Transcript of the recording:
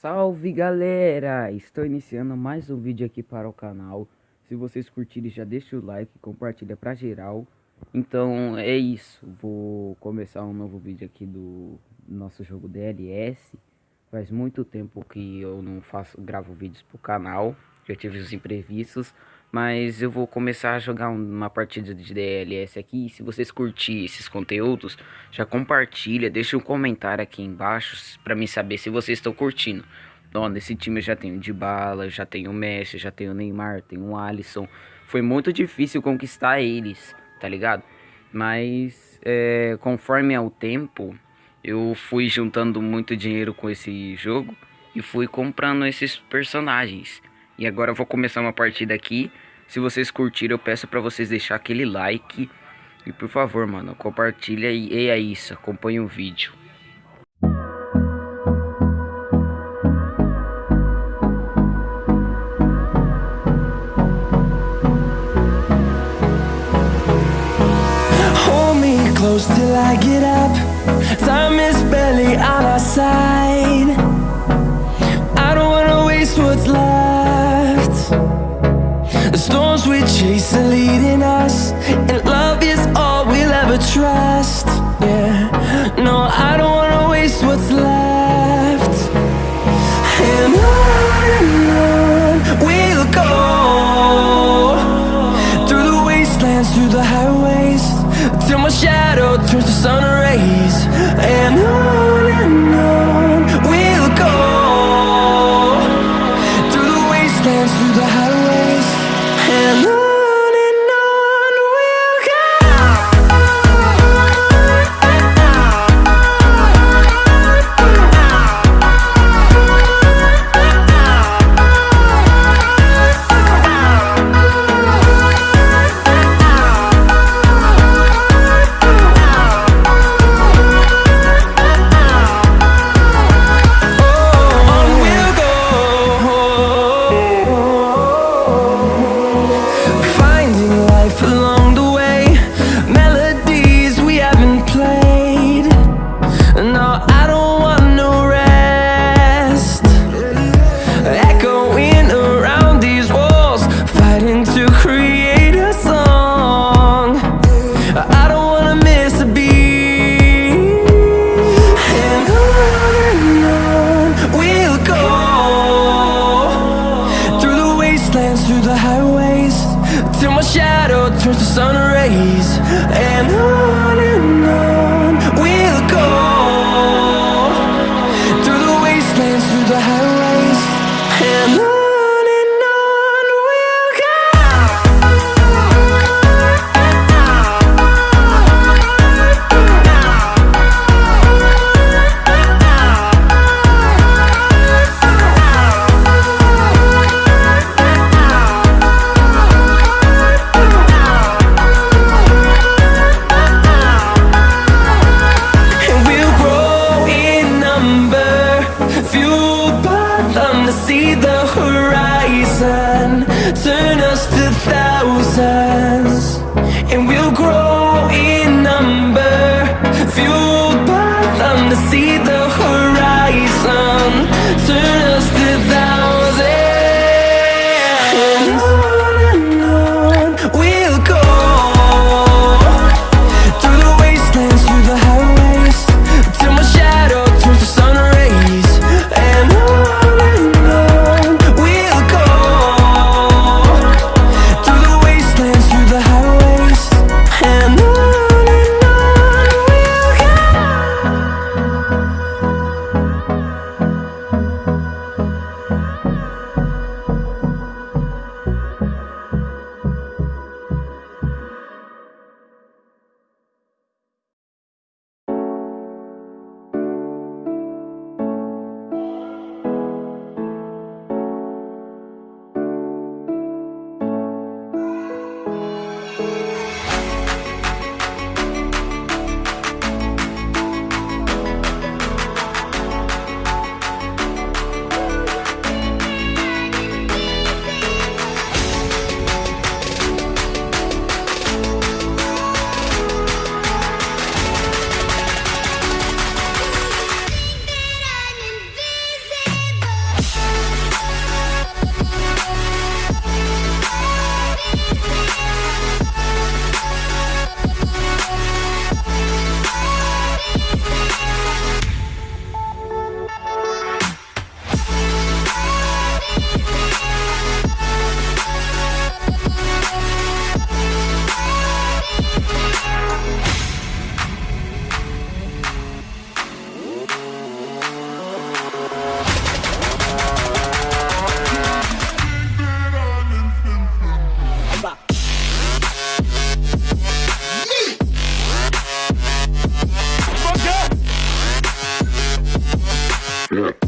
Salve galera! Estou iniciando mais um vídeo aqui para o canal. Se vocês curtirem já deixa o like, compartilha pra geral. Então é isso, vou começar um novo vídeo aqui do nosso jogo DLS. Faz muito tempo que eu não faço, gravo vídeos pro canal, já tive os imprevistos. Mas eu vou começar a jogar uma partida de DLS aqui. Se vocês curtirem esses conteúdos, já compartilha, deixa um comentário aqui embaixo para mim saber se vocês estão curtindo. Ó, nesse time eu já tenho de bala, já tenho o Messi, já tenho o Neymar, tenho o Alisson. Foi muito difícil conquistar eles, tá ligado? Mas é, conforme ao tempo, eu fui juntando muito dinheiro com esse jogo e fui comprando esses personagens. E agora eu vou começar uma partida aqui. Se vocês curtiram, eu peço pra vocês deixar aquele like. E por favor, mano, compartilha e, e é isso. Acompanhe o vídeo. Hold me close till I get up. Time is barely on our side. Storms we chase are leading us, and love is all we'll ever trust. Yeah, no, I don't wanna waste what's left. And on and on we'll go through the wastelands, through the highways, till my shadow turns to sun Yeah.